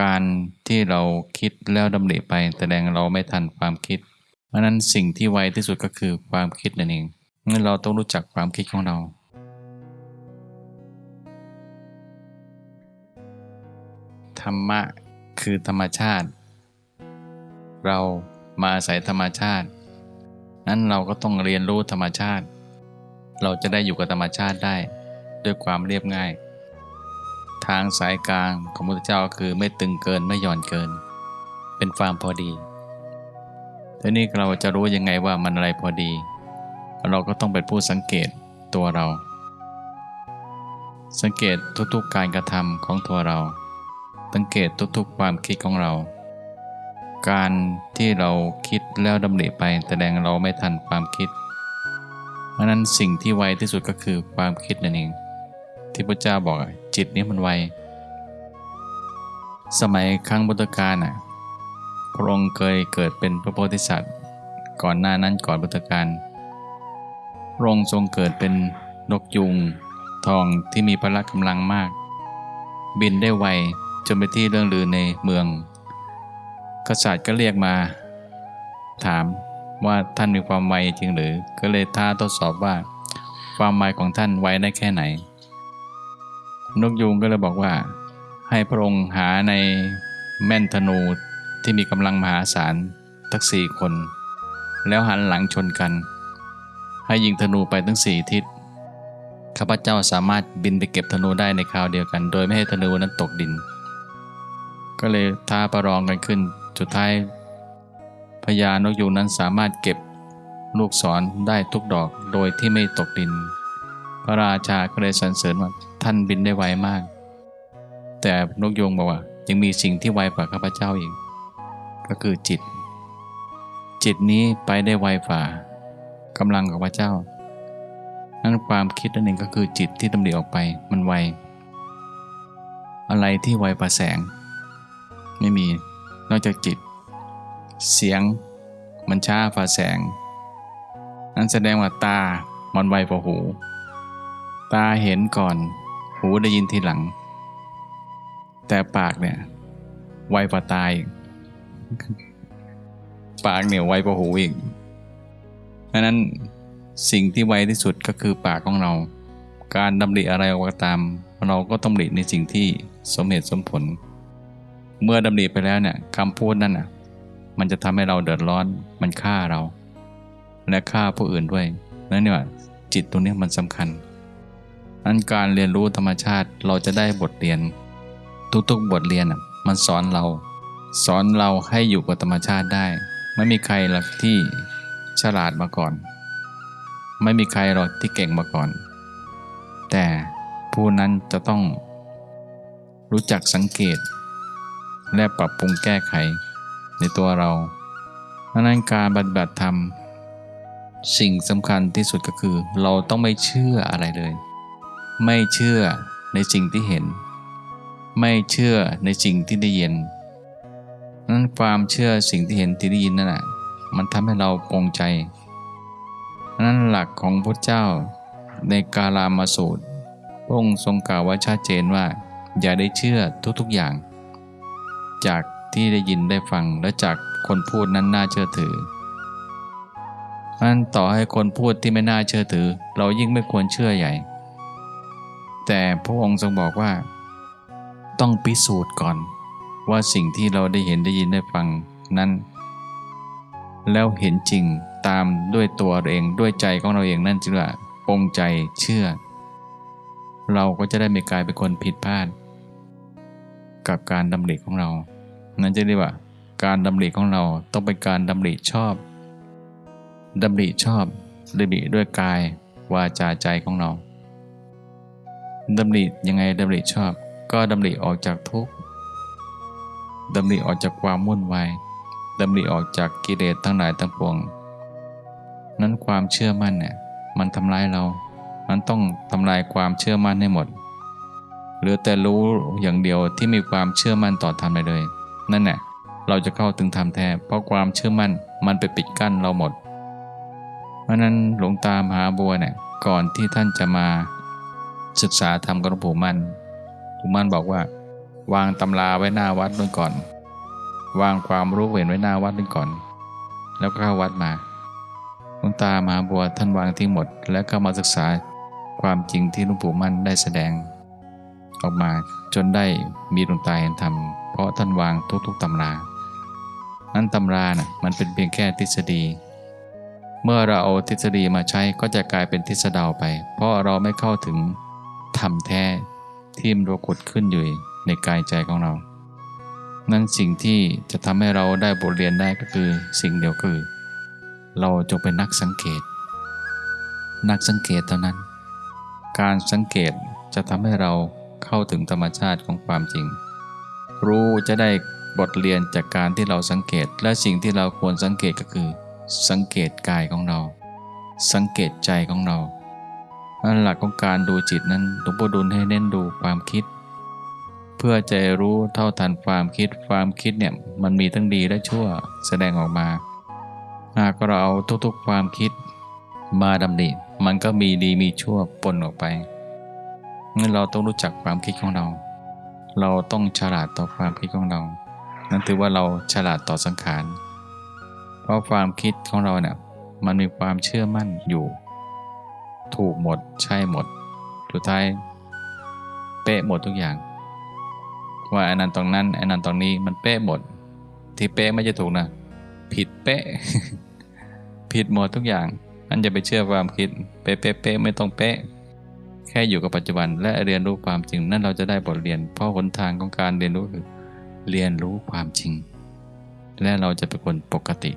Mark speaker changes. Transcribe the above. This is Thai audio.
Speaker 1: การที่เราคิดแล้วดำริไปแสดงเราไม่ทันความคิด เพราะนั้นสิ่งที่ไวที่สุดก็คือความคิดนั่นเองงั้นเราต้องรู้จักความคิดของเรา ธรรมะคือธรรมชาติ เรามาอาศัยธรรมชาติ นั้นเราก็ต้องเรียนรู้ธรรมชาติ เราจะได้อยู่กับธรรมชาติได้ ด้วยความเรียบง่าย ทางสายกลางของพระพุทธเจ้าคือไม่ตึงเกินไม่หย่อนเกิน เป็นความพอดีทีนี้เราจะรู้ยังไงว่ามันอะไรพอดี เราก็ต้องเป็นผู้สังเกตตัวเรา สังเกตทุกๆการกระทำของตัวเรา สังเกตทุกๆความคิดของเรา การที่เราคิดแล้วดำริไปแสดงเราไม่ทันความคิด เพราะนั้นสิ่งที่ไวที่สุดก็คือความคิดนั่นเองที่พระเจ้าบอก จิตนี้มันไว สมัยครั้งพุทธกาลน่ะพระองค์เคยเกิดเป็นพระโพธิสัตว์ ก่อนหน้านั้นก่อนพุทธกาลพระองค์ทรงเกิดเป็นนกยุงทองที่มีพละกำลังมาก บินได้ไวจนไปที่เรื่องลือในเมือง กษัตริย์ก็เรียกมา ถามว่าท่านมีความไวจริงหรือ ก็เลยท้าทดสอบว่า ความไวของท่านไวได้แค่ไหน นกยูงก็เลยบอกว่า ให้พระองค์หาในแม่นธนูที่มีกำลังมหาศาลทั้งสี่คน แล้วหันหลังชนกัน ให้ยิงธนูไปทั้งสี่ทิศข้าพเจ้าสามารถบินไปเก็บธนูได้ในคราวเดียวกัน โดยไม่ให้ธนูนั้นตกดิน ก็เลยท้าประลองกันขึ้นสุดท้ายพญานกยูงนั้นสามารถเก็บลูกศรได้ทุกดอกโดยที่ไม่ตกดิน พระราชาก็เลยสรรเสริญว่า ท่านบินได้ไวมาก แต่นกยูงบอกว่า ยังมีสิ่งที่ไวกว่าข้าพเจ้าอีก ก็คือจิต จิตนี้ไปได้ไวฝ่ากำลังของพระเจ้า นั้นความคิดนั่นเองก็คือจิตที่ดำเนินออกไปมันไว อะไรที่ไวกว่าแสง ไม่มีนอกจากจิต เสียงมันช้าฝ่าแสง นั้นแสดงว่าตามันไวกว่าหู ตาเห็นก่อน หูได้ยินทีหลัง แต่ปากเนี่ย ไวกว่าตาอีกปากเนี่ยไวกว่าหูอีกเพราะนั้นสิ่งที่ไวที่สุดก็คือปากของเรา การดำริอะไรก็ตาม เราก็ต้องดำริในสิ่งที่สมเหตุสมผล เมื่อดำริไปแล้วเนี่ยคำพูดนั่นน่ะ มันจะทำให้เราเดือดร้อน มันฆ่าเรา และฆ่าผู้อื่นด้วยนั่นเนี่ยจิตตรงนี้มันสำคัญ นั้นการเรียนรู้ธรรมชาติเราจะได้บทเรียน ทุกๆบทเรียนมันสอนเรา สอนเราให้อยู่กับธรรมชาติได้ ไม่มีใครหรอกที่ฉลาดมาก่อน ไม่มีใครหรอกที่เก่งมาก่อน แต่ผู้นั้นจะต้อง รู้จักสังเกต และปรับปรุงแก้ไขในตัวเราเพราะนั้นการปฏิบัติธรรม สิ่งสำคัญที่สุดก็คือ เราต้องไม่เชื่ออะไรเลย ไม่เชื่อในสิ่งที่เห็น ไม่เชื่อในสิ่งที่ได้ยินนั้นความเชื่อสิ่งที่เห็นที่ได้ยินนั่นแหะมันทำให้เราปรงใจนั้นหลักของพระเจ้าในกาลามาสูตรพระองค์ทรงกล่าวไว้ชัดเจนว่า อย่าได้เชื่อทุกๆอย่าง จากที่ได้ยินได้ฟังและจากคนพูดนั้นน่าเชื่อถือนั้นต่อให้คนพูดที่ไม่น่าเชื่อถือ เรายิ่งไม่ควรเชื่อใหญ่ แต่พระองค์ทรงบอกว่า ต้องพิสูจน์ก่อน ว่าสิ่งที่เราได้เห็นได้ยินได้ฟังนั้น แล้วเห็นจริงตามด้วยตัวเองด้วยใจของเราเองนั่นจึงว่าปรงใจเชื่อ เราก็จะได้ไม่กลายเป็นคนผิดพลาด กับการดำริของเรา นั่นจะเรียกว่า การดำริของเราต้องเป็นการดำริชอบดำริชอบดำริด้วยกาย วาจาใจของเรา ดำริยังไงดำริชอบ ก็ดำริออกจากทุกข์ดำริออกจากความวุ่นวายดำริออกจากกิเลสทั้งหลายทั้งปวง นั้นความเชื่อมั่นเนี่ยมันทำลายเรา มันต้องทำลายความเชื่อมั่นให้หมด เหลือแต่รู้อย่างเดียวที่มีความเชื่อมั่นต่อธรรมไปเลย นั่นแหละเราจะเข้าถึงธรรมแท้ เพราะความเชื่อมั่นมันไปปิดกั้นเราหมด เพราะนั้นหลวงตามหาบัวเนี่ยก่อนที่ท่านจะมา ศึกษาธรรมกับหลวงปู่มั่นหลวงปู่มั่นบอกว่า วางตำราไว้หน้าวัดนู่นก่อน วางความรู้เห็นไว้หน้าวัดนู่นก่อน แล้วก็เข้าวัดมาหลวงตามหาบัวท่านวางทิ้งหมด แล้วก็มาศึกษาความจริงที่หลวงปู่มั่นได้แสดง ออกมาจนได้มีดวงตาเห็นธรรมเพราะท่านวางทุกๆตำรานั้นตำราน่ะมันเป็นเพียงแค่ทฤษฎี เมื่อเราเอาทฤษฎีมาใช้ก็จะกลายเป็นทฤษฎาไป เพราะเราไม่เข้าถึง รมแท้ที่มันปรากฏขึ้นอยู่ในกายใจของเรา นั้นสิ่งที่จะทำให้เราได้บทเรียนได้ก็คือสิ่งเดียวคือ เราจงเป็นนักสังเกต นักสังเกตเท่านั้น การสังเกตจะทำให้เราเข้าถึงธรรมชาติของความจริง รู้จะได้บทเรียนจากการที่เราสังเกต และสิ่งที่เราควรสังเกตก็คือ สังเกตกายของเรา สังเกตใจของเรา หลักของการดูจิตนั้นหลวงพ่อดุลให้เน้นดูความคิด เพื่อจะรู้เท่าทันความคิดความคิดเนี่ยมันมีทั้งดีและชั่วแสดงออกมา หากเราเอาทุกๆความคิดมาดำริมันก็มีดีมีชั่วปนออกไปงั้นเราต้องรู้จักความคิดของเรา เราต้องฉลาดต่อความคิดของเรา นั่นถือว่าเราฉลาดต่อสังขาร เพราะความคิดของเราเนี่ยมันมีความเชื่อมั่นอยู่ ถูกหมด ใช่หมด สุดท้ายเป๊ะหมดทุกอย่าง ว่าอันนั้นตรงนั้นอันนั้นตรงนี้มันเป๊ะหมด ที่เป๊ะไม่จะถูกนะ ผิดเป๊ะ ผิดหมดทุกอย่างนั่นจะไปเชื่อความคิดเป๊ะเป๊ะเป๊ะไม่ต้องเป๊ะ แค่อยู่กับปัจจุบันและเรียนรู้ความจริง นั่นเราจะได้บทเรียน เพราะหนทางของการเรียนรู้คือเรียนรู้ความจริง และเราจะเป็นคนปกติ